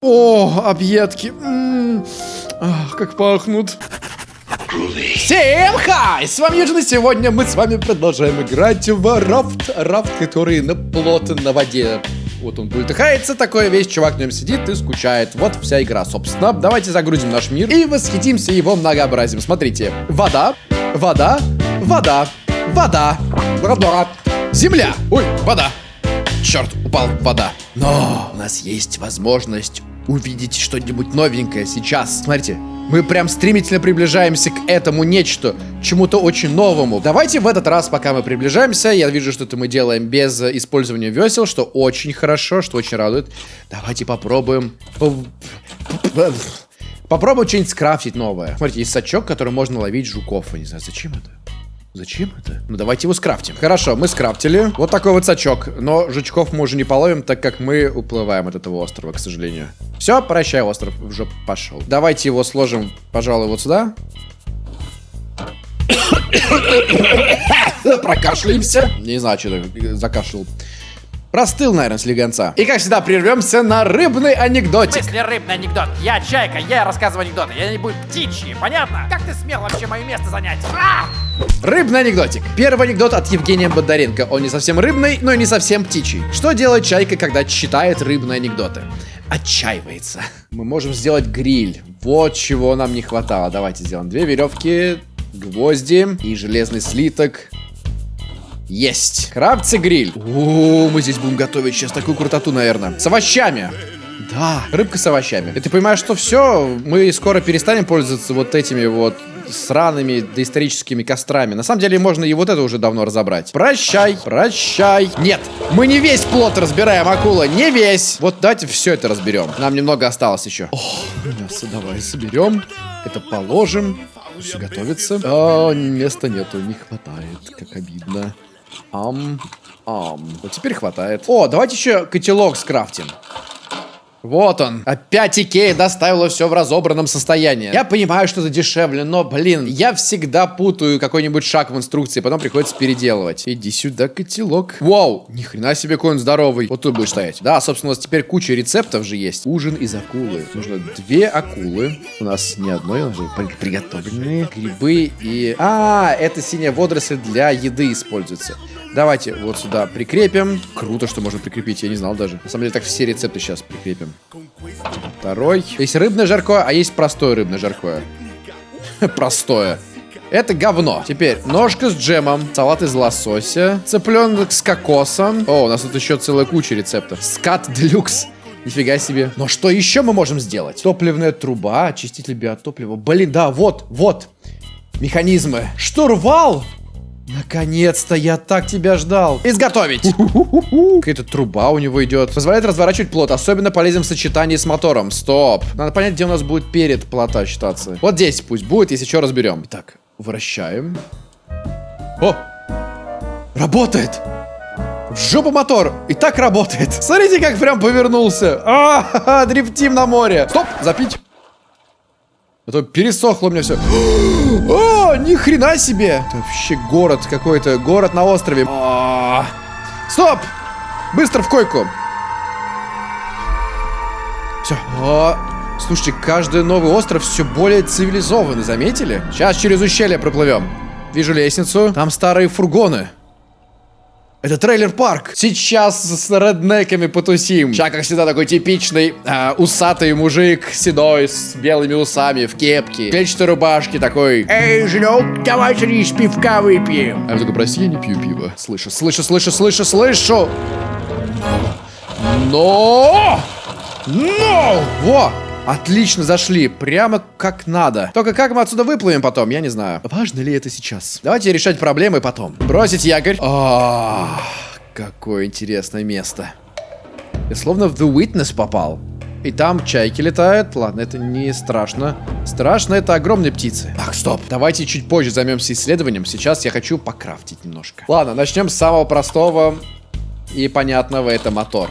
О, объедки. Ах, как пахнут. Всем хай! С вами Юджин, и сегодня мы с вами продолжаем играть в рафт. Рафт, который на плот на воде. Вот он бултыхается, такой весь чувак в нем сидит и скучает. Вот вся игра, собственно. Давайте загрузим наш мир и восхитимся его многообразием. Смотрите, вода, вода, вода, вода, вода, земля, ой, вода. Черт, упал вода. Но у нас есть возможность увидеть что-нибудь новенькое сейчас. Смотрите, мы прям стремительно приближаемся к этому нечто, чему-то очень новому. Давайте в этот раз, пока мы приближаемся, я вижу, что это мы делаем без использования весел, что очень хорошо, что очень радует. Давайте попробуем... Попробуем что-нибудь скрафтить новое. Смотрите, есть сачок, который можно ловить жуков. Я не знаю, зачем это? Зачем это? Ну давайте его скрафтим. Хорошо, мы скрафтили. Вот такой вот сачок. Но жучков мы уже не половим, так как мы уплываем от этого острова, к сожалению. Все, прощай, остров уже пошел. Давайте его сложим, пожалуй, вот сюда. Прокашляемся. Не знаю, что закашлял. Простыл, наверное, слегонца. И, как всегда, прервемся на рыбный анекдотик. Если рыбный анекдот, я чайка, я рассказываю анекдоты, я не буду птичьи, понятно? Как ты смел вообще мое место занять? А! Рыбный анекдотик. Первый анекдот от Евгения Бондаренко. Он не совсем рыбный, но и не совсем птичий. Что делает чайка, когда читает рыбные анекдоты? Отчаивается. Мы можем сделать гриль. Вот чего нам не хватало. Давайте сделаем две веревки, гвозди и железный слиток. Есть. Крафтится гриль. О, мы здесь будем готовить сейчас такую крутоту, наверное. С овощами. Да, рыбка с овощами. И ты понимаешь, что все, мы скоро перестанем пользоваться вот этими вот сраными доисторическими кострами. На самом деле можно и вот это уже давно разобрать. Прощай, прощай. Нет, мы не весь плод разбираем, акула, не весь. Вот давайте все это разберем. Нам немного осталось еще. О, мясо давай соберем. Это положим. Все готовится. А, места нету, не хватает, как обидно. Ам, ам. Вот теперь хватает. О, давайте еще котелок скрафтим. Вот он. Опять Икея доставила все в разобранном состоянии. Я понимаю, что это дешевле, но, блин, я всегда путаю какой-нибудь шаг в инструкции, потом приходится переделывать. Иди сюда, котелок. Вау, ни хрена себе, какой он здоровый. Вот тут будешь стоять. Да, собственно, у нас теперь куча рецептов же есть. Ужин из акулы. Нужно две акулы. У нас не одной, у нас же приготовленные. Грибы и... А, это синяя водоросль для еды используется. Давайте вот сюда прикрепим. Круто, что можно прикрепить, я не знал даже. На самом деле, так все рецепты сейчас прикрепим. Второй. Есть рыбное жаркое, а есть простое рыбное жаркое. Простое. Это говно. Теперь ножка с джемом, салат из лосося, цыпленок с кокосом. О, у нас тут еще целая куча рецептов. Скат делюкс. Нифига себе. Но что еще мы можем сделать? Топливная труба, очиститель биотоплива. Блин, да, вот, вот. Механизмы. Штурвал Наконец-то, я так тебя ждал. Изготовить. Какая-то труба у него идет. Позволяет разворачивать плот. Особенно полезен в сочетании с мотором. Стоп. Надо понять, где у нас будет перед плота считаться. Вот здесь пусть будет, если что, разберем. Так, вращаем. О! Работает! В жопу мотор! И так работает. Смотрите, как прям повернулся. А, дрифтим на море. Стоп, запить. А то пересохло у меня все. О, ни хрена себе! Это вообще город какой-то. Город на острове. А -а -а. Стоп! Быстро в койку. Все. Слушайте, каждый новый остров все более цивилизованный, заметили? Сейчас через ущелье проплывем. Вижу лестницу. Там старые фургоны. Это трейлер-парк. Сейчас с реднеками потусим. Сейчас, как всегда, такой типичный э, усатый мужик, седой, с белыми усами, в кепке, клетчатой рубашке, такой... Эй, женек, давай рис пивка выпьем. А я такой, прости, я не пью пиво. Слышу, слышу, слышу, слышу, слышу. Но! Но! Во! Отлично зашли, прямо как надо. Только как мы отсюда выплывем потом, я не знаю. Важно ли это сейчас? Давайте решать проблемы потом. Бросить якорь. А, какое интересное место. Я словно в The Witness попал. И там чайки летают. Ладно, это не страшно. Страшно это огромные птицы. Так, стоп. Давайте чуть позже займемся исследованием. Сейчас я хочу покрафтить немножко. Ладно, начнем с самого простого. И понятного это мотор.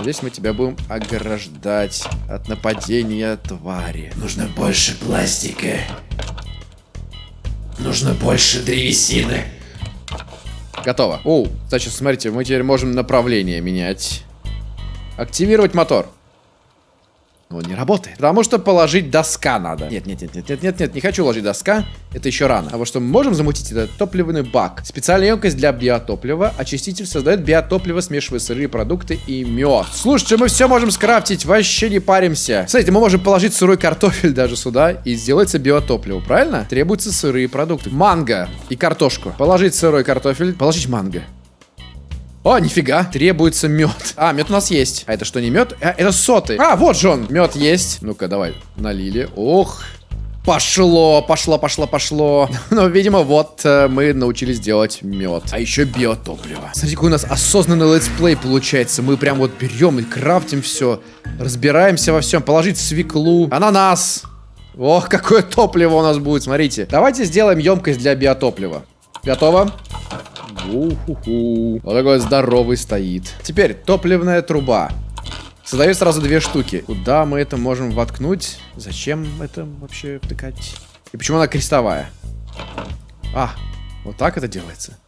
Здесь мы тебя будем ограждать от нападения твари. Нужно больше пластика. Нужно больше древесины. Готово. О, значит, смотрите, мы теперь можем направление менять. Активировать мотор. Но он не работает. Потому что положить доска надо. Нет, нет, нет, нет, нет, нет, нет, не хочу ложить доска. Это еще рано. А вот что мы можем замутить, это топливный бак. Специальная емкость для биотоплива. Очиститель создает биотопливо, смешивая сырые продукты и мед. Слушайте, мы все можем скрафтить, вообще не паримся. Смотрите, мы можем положить сырой картофель даже сюда и сделается биотопливо, правильно? Требуются сырые продукты. Манго и картошку. Положить сырой картофель, положить манго. О, нифига, требуется мед. А, мед у нас есть. А это что, не мед? А, это соты. А, вот же он. Мед есть. Ну-ка, давай, налили. Ох, Пошло, пошло, пошло, пошло. Но, видимо, вот э, мы научились делать мед. А еще биотопливо. Смотрите, какой у нас осознанный let's play получается. Мы прям вот берем и крафтим все. Разбираемся во всем. Положить свеклу. Ананас. Ох, какое топливо у нас будет, смотрите. Давайте сделаем емкость для биотоплива. Готово? У-ху-ху. Вот такой здоровый стоит. Теперь топливная труба. Создаю сразу две штуки. Куда мы это можем воткнуть? Зачем это вообще втыкать? И почему она крестовая? А, вот так это делается.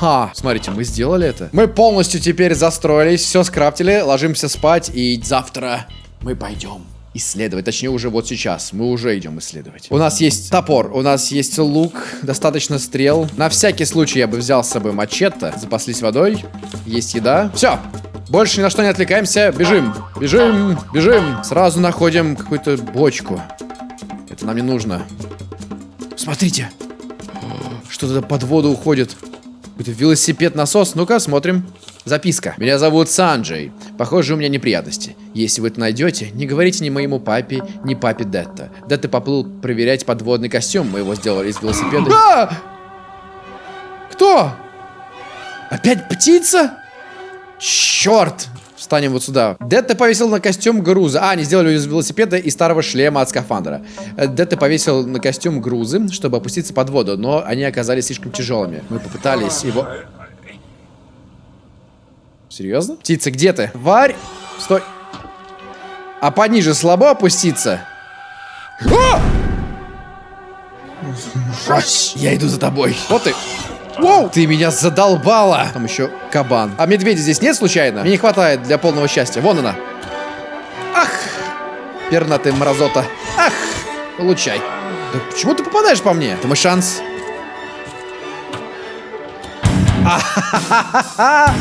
Ага, смотрите, мы сделали это. Мы полностью теперь застроились, все скрафтили, ложимся спать, и завтра мы пойдем исследовать. Точнее, уже вот сейчас. Мы уже идем исследовать. У нас есть топор, у нас есть лук, достаточно стрел. На всякий случай я бы взял с собой мачете. Запаслись водой. Есть еда. Все. Больше ни на что не отвлекаемся. Бежим. Бежим. Бежим. Сразу находим какую-то бочку. Это нам не нужно. Смотрите. Что-то под воду уходит. Какой-то велосипед-насос. Ну-ка, смотрим. Записка. Меня зовут Санджей. Похоже, у меня неприятности. Если вы это найдете, не говорите ни моему папе, ни папе Детта. Детта поплыл проверять подводный костюм. Мы его сделали из велосипеда. А! Кто? Опять птица? Черт! Встанем вот сюда. Детта повесил на костюм груза. А, они сделали из велосипеда и старого шлема от скафандра. Детта повесил на костюм грузы, чтобы опуститься под воду, но они оказались слишком тяжелыми. Мы попытались его... Серьезно? Птица, где ты? Варь! Стой! А пониже слабо опуститься? О! Я иду за тобой. Вот ты. Воу! Ты меня задолбала! Там еще кабан. А медведя здесь нет случайно? Мне не хватает для полного счастья. Вон она. Ах! Пернатый мразота. Ах! Получай. Да почему ты попадаешь по мне? Это мой шанс. А-ха-ха-ха-ха!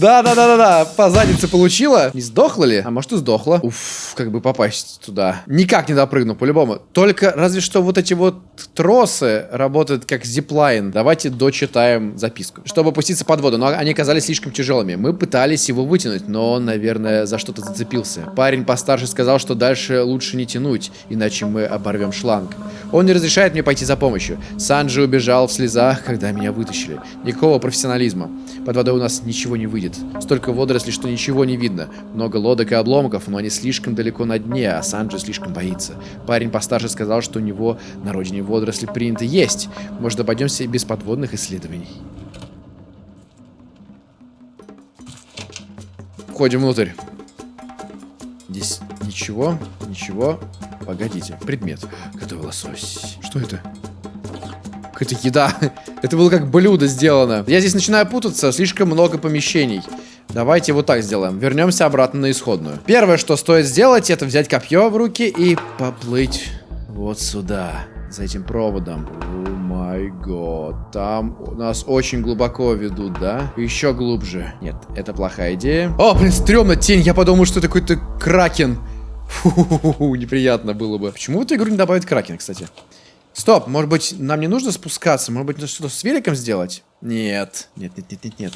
Да-да-да-да-да, по заднице получила. Не сдохла ли? А может и сдохла. Уф, как бы попасть туда. Никак не допрыгну, по-любому. Только разве что вот эти вот тросы работают как зиплайн. Давайте дочитаем записку. Чтобы опуститься под воду, но они оказались слишком тяжелыми. Мы пытались его вытянуть, но он, наверное, за что-то зацепился. Парень постарше сказал, что дальше лучше не тянуть, иначе мы оборвем шланг. Он не разрешает мне пойти за помощью. Санджи убежал в слезах, когда меня вытащили. Никакого профессионализма. Под водой у нас ничего не выйдет будет. Столько водорослей, что ничего не видно. Много лодок и обломков, но они слишком далеко на дне, а Санджи слишком боится. Парень постарше сказал, что у него на родине водоросли принято есть. Может, обойдемся без подводных исследований. Входим внутрь. Здесь ничего, ничего. Погодите, предмет. Готовый лосось. Что это? Какая-то еда. Это было как блюдо сделано. Я здесь начинаю путаться, слишком много помещений. Давайте вот так сделаем. Вернемся обратно на исходную. Первое, что стоит сделать, это взять копье в руки и поплыть вот сюда. За этим проводом. О май год. Там нас очень глубоко ведут, да? Еще глубже. Нет, это плохая идея. О, блин, стрёмно, тень. Я подумал, что это какой-то кракен. Фу, неприятно было бы. Почему в эту игру не добавить кракен, кстати? Стоп, может быть, нам не нужно спускаться? Может быть, что-то с великом сделать? Нет. Нет, нет, нет, нет, нет.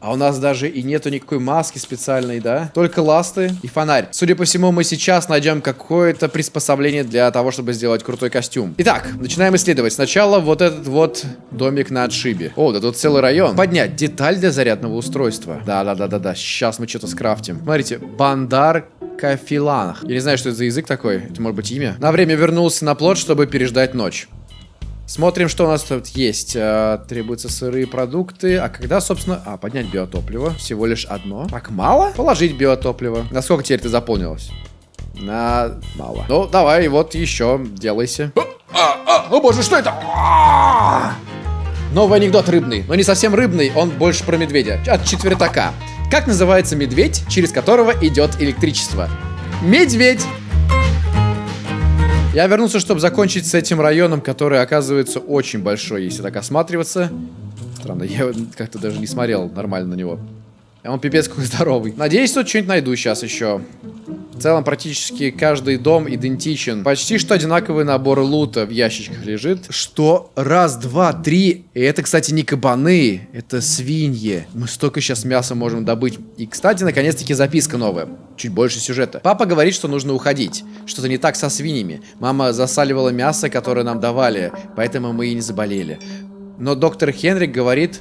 А у нас даже и нету никакой маски специальной, да? Только ласты и фонарь. Судя по всему, мы сейчас найдем какое-то приспособление для того, чтобы сделать крутой костюм. Итак, начинаем исследовать. Сначала вот этот вот домик на отшибе. О, да тут целый район. Поднять деталь для зарядного устройства. Да-да-да-да-да. Сейчас мы что-то скрафтим. Смотрите, бандар Кафиланах. Я не знаю, что это за язык такой. Это может быть имя. На время вернулся на плот, чтобы переждать ночь. Смотрим, что у нас тут есть. А, требуются сырые продукты. А когда, собственно... А, поднять биотопливо. Всего лишь одно. Так мало? Положить биотопливо. Насколько теперь ты заполнилось? На... Мало. Ну, давай, вот еще. Делайся. О, а, а, о боже, что это? Новый анекдот рыбный. Но не совсем рыбный, он больше про медведя. От четвертака. Как называется медведь, через которого идет электричество? Медведь! Я вернулся, чтобы закончить с этим районом, который оказывается очень большой, если так осматриваться. Странно, я как-то даже не смотрел нормально на него. А он пипец какой здоровый. Надеюсь, тут что-нибудь найду сейчас еще. В целом, практически каждый дом идентичен. Почти что одинаковый набор лута в ящичках лежит. Что? Раз, два, три. И это, кстати, не кабаны. Это свиньи. Мы столько сейчас мяса можем добыть. И, кстати, наконец-таки записка новая. Чуть больше сюжета. Папа говорит, что нужно уходить. Что-то не так со свиньями. Мама засаливала мясо, которое нам давали. Поэтому мы и не заболели. Но доктор Хенрик говорит,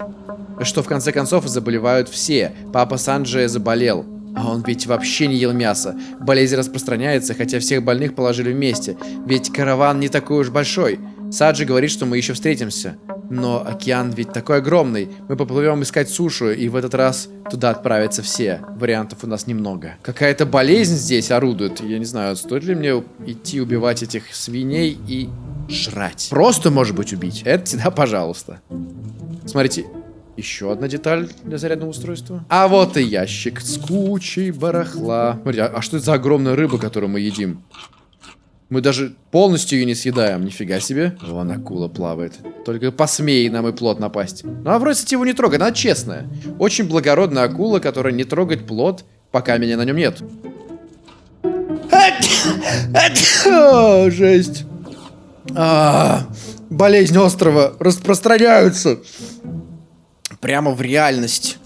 что в конце концов заболевают все. Папа Санджи заболел. А он ведь вообще не ел мясо. Болезнь распространяется, хотя всех больных положили вместе. Ведь караван не такой уж большой. Саджи говорит, что мы еще встретимся. Но океан ведь такой огромный. Мы поплывем искать сушу, и в этот раз туда отправятся все. Вариантов у нас немного. Какая-то болезнь здесь орудует. Я не знаю, стоит ли мне идти убивать этих свиней и жрать. Просто, может быть, убить. Это всегда пожалуйста. Смотрите, еще одна деталь для зарядного устройства. А вот и ящик с кучей барахла. Смотри, а, а что это за огромная рыба, которую мы едим? Мы даже полностью ее не съедаем. Нифига себе. Вон акула плавает. Только посмей нам и плод напасть. Ну, а вроде его не трогать. Она честная. Очень благородная акула, которая не трогает плод, пока меня на нем нет. О, жесть. А, болезнь острова распространяются прямо в реальность.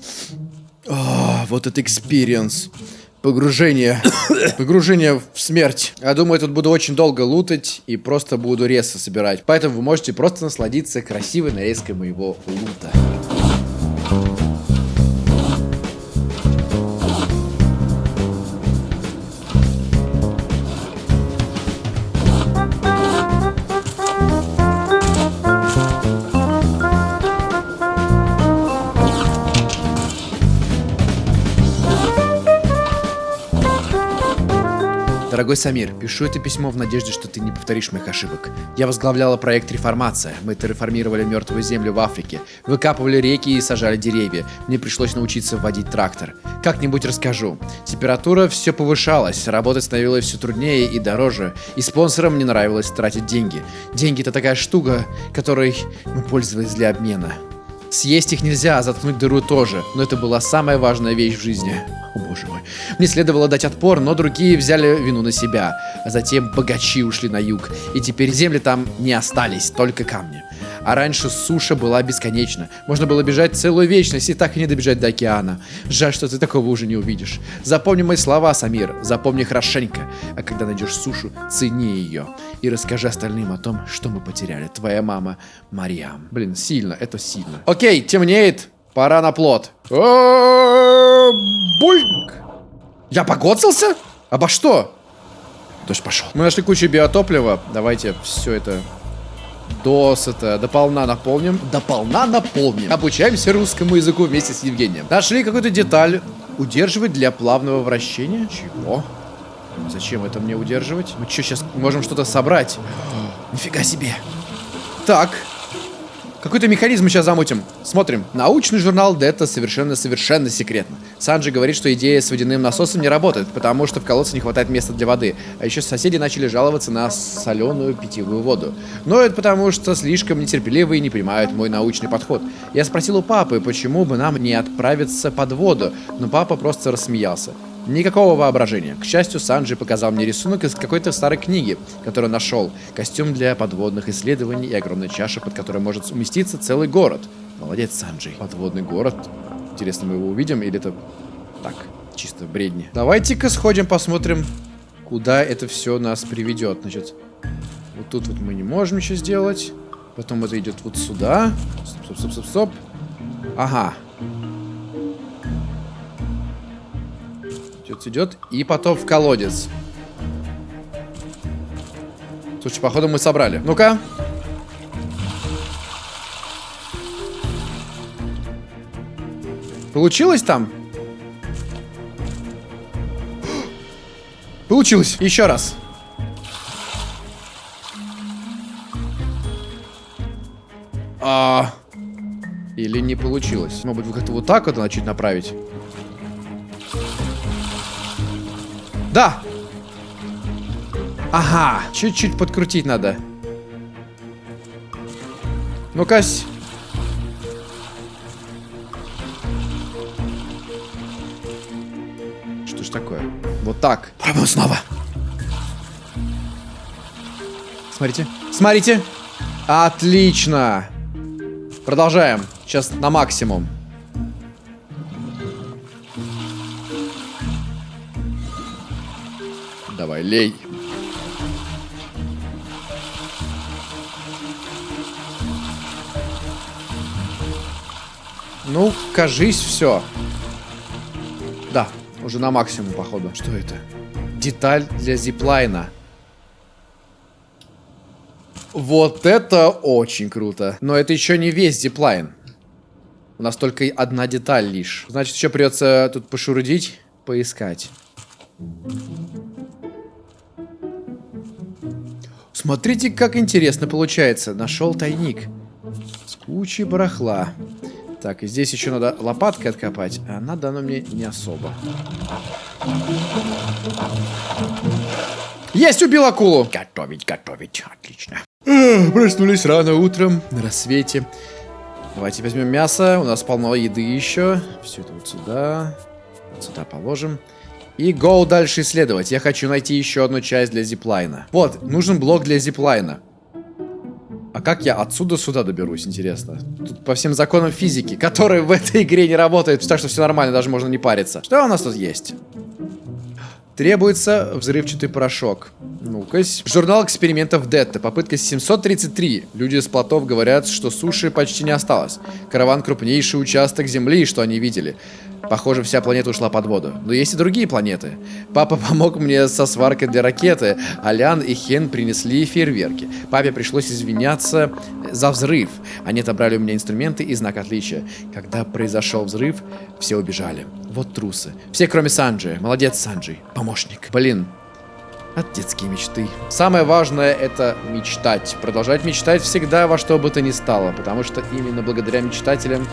О, вот это experience. Погружение. Погружение в смерть. Я думаю, тут буду очень долго лутать и просто буду резко собирать. Поэтому вы можете просто насладиться красивой нарезкой моего лута. Дорогой Самир, пишу это письмо в надежде, что ты не повторишь моих ошибок. Я возглавляла проект «Реформация». Мы терраформировали мертвую землю в Африке, выкапывали реки и сажали деревья. Мне пришлось научиться водить трактор. Как-нибудь расскажу. Температура все повышалась, работать становилось все труднее и дороже, и спонсорам не нравилось тратить деньги. Деньги это такая штука, которой мы пользовались для обмена. Съесть их нельзя, а заткнуть дыру тоже, но это была самая важная вещь в жизни. О боже мой. Мне следовало дать отпор, но другие взяли вину на себя. А затем богачи ушли на юг, и теперь земли там не остались, только камни. А раньше суша была бесконечна. Можно было бежать целую вечность и так и не добежать до океана. Жаль, что ты такого уже не увидишь. Запомни мои слова, Самир. Запомни хорошенько. А когда найдешь сушу, цени ее. И расскажи остальным о том, что мы потеряли. Твоя мама Мариам. Блин, сильно, это сильно. Окей, темнеет. Пора на плод. Бульк! Я погодился? Обо что? Дождь пошел. Мы нашли кучу биотоплива. Давайте все это досыта, дополна наполним. Дополна наполним. Обучаемся русскому языку вместе с Евгением. Нашли какую-то деталь. Удерживать для плавного вращения. Чего? Зачем это мне удерживать? Мы что, сейчас можем что-то собрать? Нифига себе. Так, какой-то механизм сейчас замутим. Смотрим. Научный журнал Дета совершенно-совершенно секретно. Санджи говорит, что идея с водяным насосом не работает, потому что в колодце не хватает места для воды. А еще соседи начали жаловаться на соленую питьевую воду. Но это потому, что слишком нетерпеливые и не понимают мой научный подход. Я спросил у папы, почему бы нам не отправиться под воду, но папа просто рассмеялся. Никакого воображения. К счастью, Санджи показал мне рисунок из какой-то старой книги, которую нашел. Костюм для подводных исследований и огромная чаша, под которой может уместиться целый город. Молодец, Санджи. Подводный город. Интересно, мы его увидим или это так, чисто бредни. Давайте-ка сходим, посмотрим, куда это все нас приведет. Значит, вот тут вот мы не можем еще сделать. Потом это идет вот сюда. Стоп, стоп, стоп, стоп. Ага. Идет, идет. И потом в колодец. Слушай, походу мы собрали. Ну-ка. Получилось там? Получилось. Еще раз. А... Или не получилось? Может быть, как-то вот так вот начать направить? Да! Ага, чуть-чуть подкрутить надо. Ну-ка. Что ж такое? Вот так. Пробуем снова. Смотрите. Смотрите. Отлично. Продолжаем. Сейчас на максимум. Давай, лей. Ну, кажись, все. Да, уже на максимум, походу. Что это? Деталь для зиплайна. Вот это очень круто. Но это еще не весь зиплайн. У нас только одна деталь лишь. Значит, еще придется тут пошурудить, поискать. Смотрите, как интересно получается. Нашел тайник. С кучей барахла. Так, и здесь еще надо лопаткой откопать. А надо оно мне не особо. Есть, убил акулу! Готовить, готовить. Отлично. Эх, проснулись рано утром, на рассвете. Давайте возьмем мясо. У нас полно еды еще. Все это вот сюда. Вот сюда положим. И go дальше исследовать. Я хочу найти еще одну часть для зиплайна. Вот, нужен блок для зиплайна. А как я отсюда сюда доберусь, интересно? Тут по всем законам физики, которые в этой игре не работают, так что все нормально, даже можно не париться. Что у нас тут есть? Требуется взрывчатый порошок. Ну-ка. Журнал экспериментов Детта. Попытка 733. Люди с плотов говорят, что суши почти не осталось. Караван крупнейший участок Земли, что они видели. Похоже, вся планета ушла под воду. Но есть и другие планеты. Папа помог мне со сваркой для ракеты, а Лян и Хен принесли фейерверки. Папе пришлось извиняться за взрыв. Они отобрали у меня инструменты и знак отличия. Когда произошел взрыв, все убежали. Вот трусы. Все, кроме Санджи. Молодец, Санджи. Помощник. Блин, от детские мечты. Самое важное это мечтать. Продолжать мечтать всегда во что бы то ни стало. Потому что именно благодаря мечтателям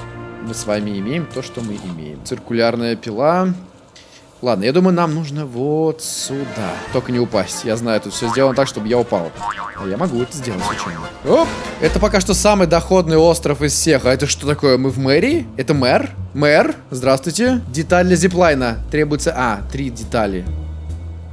мы с вами имеем то, что мы имеем. Циркулярная пила. Ладно, я думаю, нам нужно вот сюда. Только не упасть. Я знаю, тут все сделано так, чтобы я упал. А я могу это сделать случайно. Оп! Это пока что самый доходный остров из всех. А это что такое? Мы в мэрии? Это мэр? Мэр? Здравствуйте. Деталь для зиплайна. Требуется... А, три детали.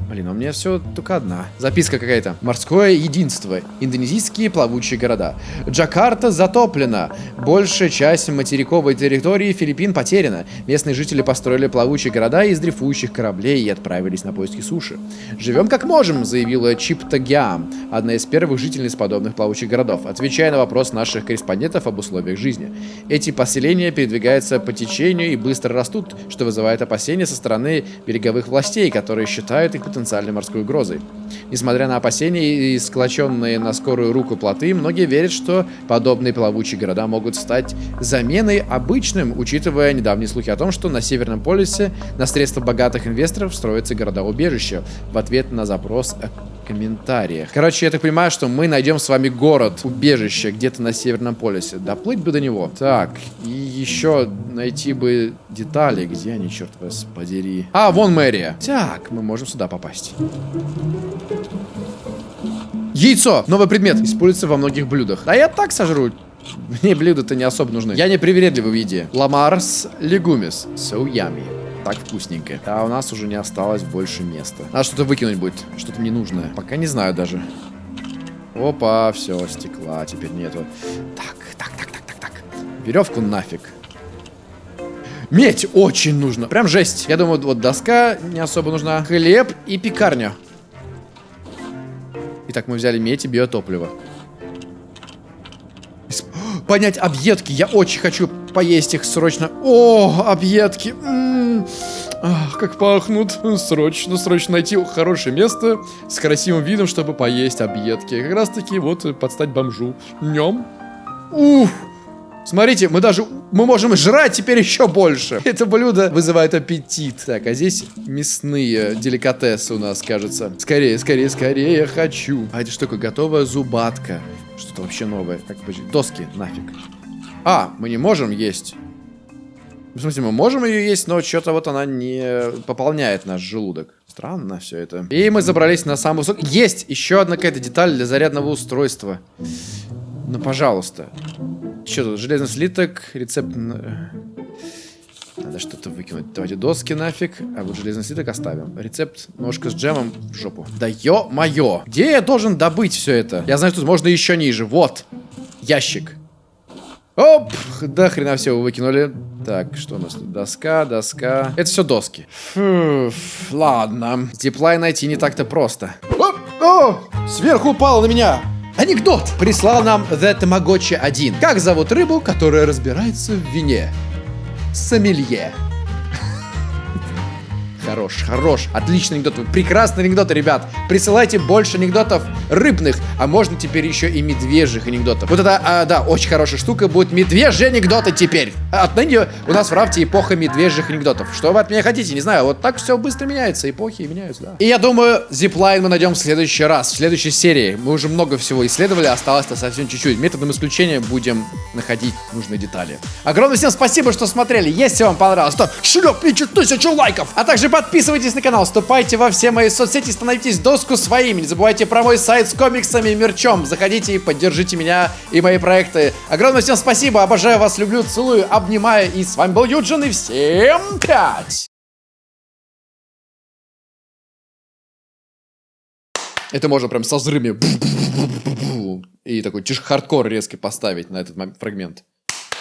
Блин, у меня все только одна. Записка какая-то. Морское единство. Индонезийские плавучие города. Джакарта затоплена. Большая часть материковой территории Филиппин потеряна. Местные жители построили плавучие города из дрейфующих кораблей и отправились на поиски суши. «Живем как можем», заявила Чипта Гиам, одна из первых жительниц подобных плавучих городов, отвечая на вопрос наших корреспондентов об условиях жизни. Эти поселения передвигаются по течению и быстро растут, что вызывает опасения со стороны береговых властей, которые считают их потенциальной морской угрозой. Несмотря на опасения и склоченные на скорую руку плоты, многие верят, что подобные плавучие города могут стать заменой обычным, учитывая недавние слухи о том, что на Северном полюсе на средства богатых инвесторов строятся города-убежища в ответ на запрос о комментариях. Короче, я так понимаю, что мы найдем с вами город-убежище где-то на Северном полюсе. Доплыть бы до него. Так, и еще найти бы детали. Где они, черт вас подери? А, вон мэрия. Так, мы можем сюда попасть. Яйцо! Новый предмет. Используется во многих блюдах. А я так сожру. Мне блюда-то не особо нужны. Я не привередливый в еде. Ламарс легумис. So yummy. Так вкусненько. А у нас уже не осталось больше места. Надо что-то выкинуть будет. Что-то ненужное. Пока не знаю даже. Опа, все, стекла теперь нету. Так, так, так, так, так, так. Веревку нафиг. Медь очень нужно. Прям жесть. Я думаю, вот доска не особо нужна. Хлеб и пекарня. Итак, мы взяли медь и биотопливо. Понять объедки. Я очень хочу поесть их срочно. О, объедки. Ах, как пахнут. Срочно, срочно найти хорошее место с красивым видом, чтобы поесть объедки. Как раз таки вот подстать бомжу. Нем. Уф. Смотрите, мы даже, мы можем жрать теперь еще больше. Это блюдо вызывает аппетит. Так, а здесь мясные деликатесы у нас, кажется. Скорее, скорее, скорее, я хочу. А это что? Готовая зубатка. Что-то вообще новое. Так, подожди, доски, нафиг. А, мы не можем есть. В смысле, мы можем ее есть, но что-то вот она не пополняет наш желудок. Странно все это. И мы забрались на самый высокий. Есть еще одна какая-то деталь для зарядного устройства. Ну, пожалуйста. Что тут? Железный слиток, рецепт... на- Надо что-то выкинуть. Давайте доски нафиг, а вот железный слиток оставим. Рецепт ножка с джемом в жопу. Да ё-моё! Где я должен добыть все это? Я знаю, что тут можно еще ниже. Вот. Ящик. Оп! Да хрена все выкинули. Так, что у нас тут? Доска, доска. Это все доски. Фу, ладно. Диплай найти не так-то просто. Оп! О! Сверху упало на меня! Анекдот! Прислал нам The Tamagotchi 1. Как зовут рыбу, которая разбирается в вине? Сомелье. Хорош, хорош. Отличный анекдот. Прекрасные анекдоты, ребят. Присылайте больше анекдотов рыбных, а можно теперь еще и медвежьих анекдотов. Вот это, а, да, очень хорошая штука. Будут медвежьи анекдоты теперь. Отныне у нас в рафте эпоха медвежьих анекдотов. Что вы от меня хотите? Не знаю. Вот так все быстро меняется. Эпохи меняются, да. И я думаю, зиплайн мы найдем в следующий раз, в следующей серии. Мы уже много всего исследовали, осталось-то совсем чуть-чуть. Методом исключения будем находить нужные детали. Огромное всем спасибо, что смотрели. Если вам понравилось, то шлепните тысячу лайков. А также подписывайтесь на канал, вступайте во все мои соцсети, становитесь доску своими. Не забывайте про мой сайт с комиксами и мерчом. Заходите и поддержите меня и мои проекты. Огромное всем спасибо, обожаю вас, люблю, целую, обнимаю. И с вами был Юджин, и всем пять! Это можно прям со взрывами. И такой тиш хардкор резко поставить на этот фрагмент.